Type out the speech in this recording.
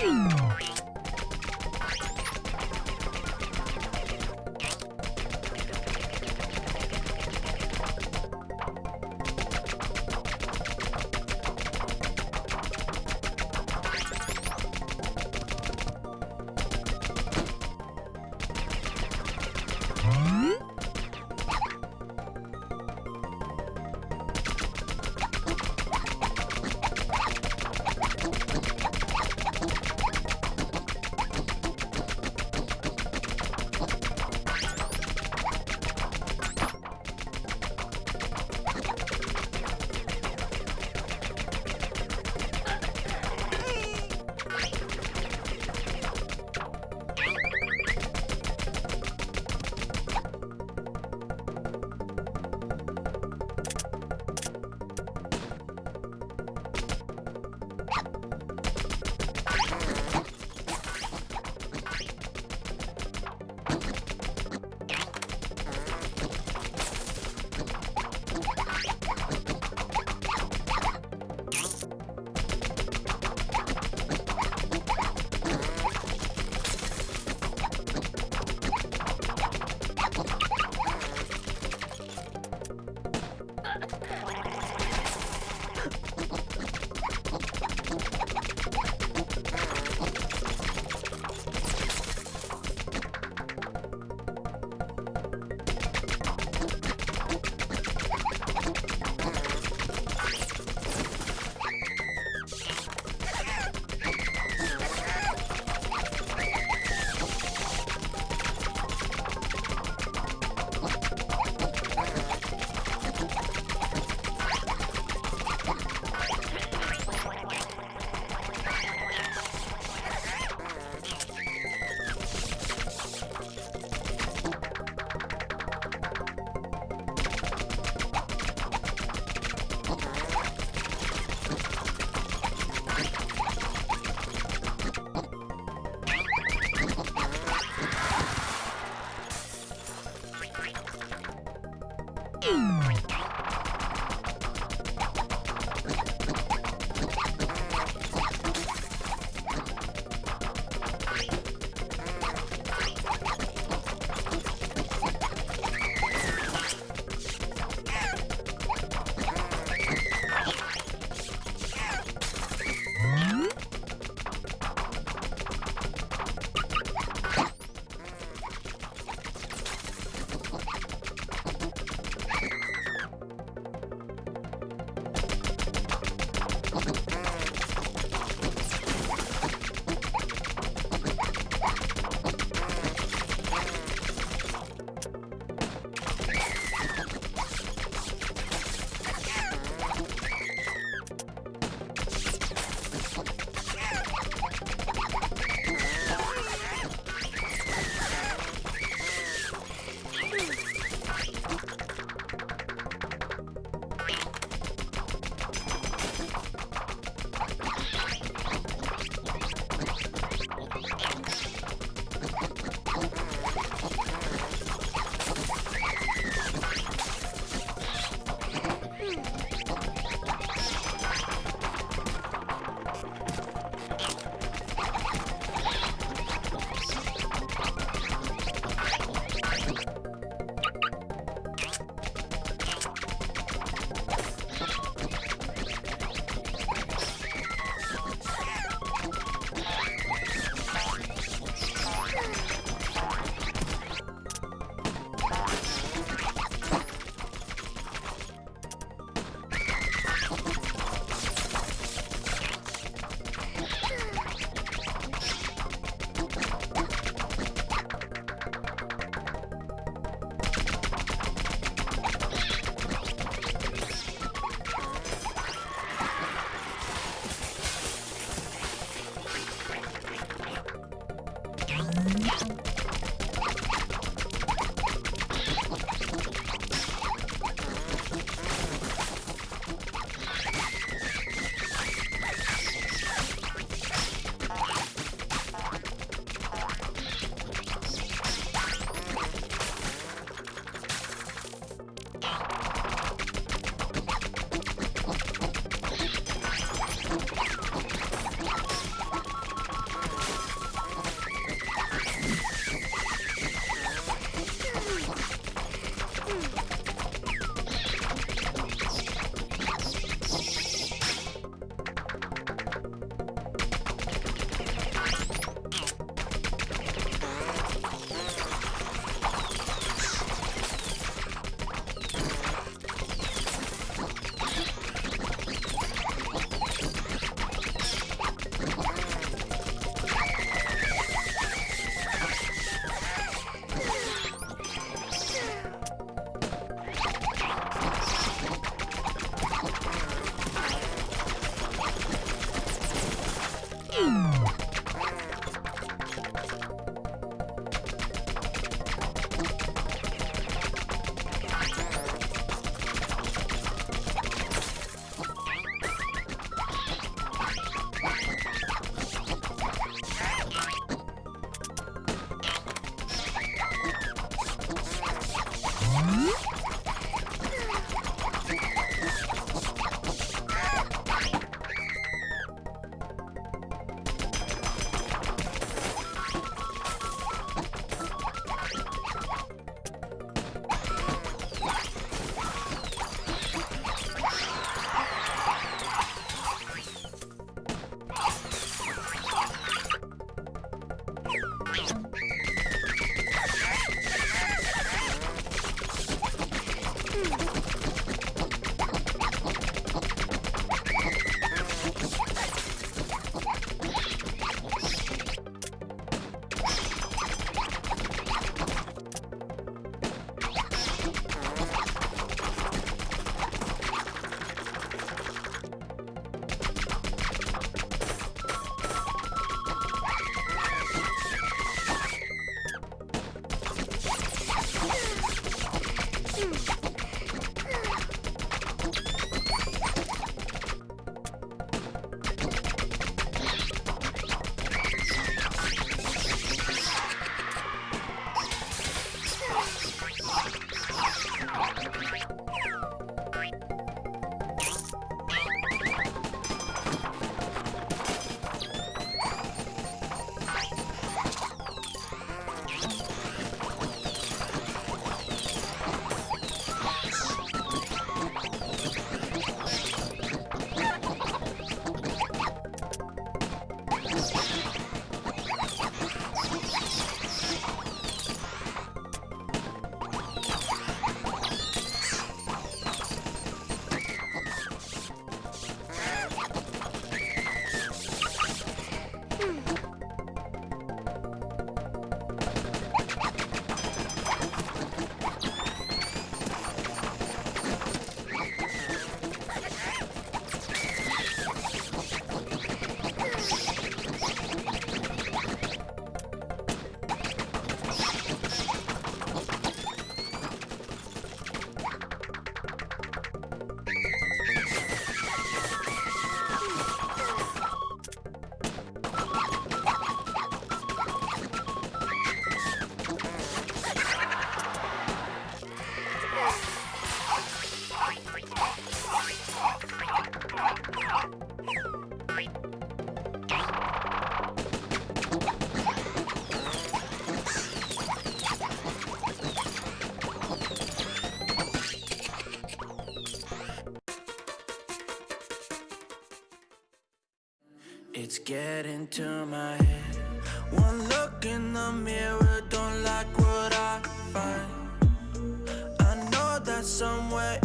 Oh. Get to my head. One look in the mirror, don't like what I find. I know that somewhere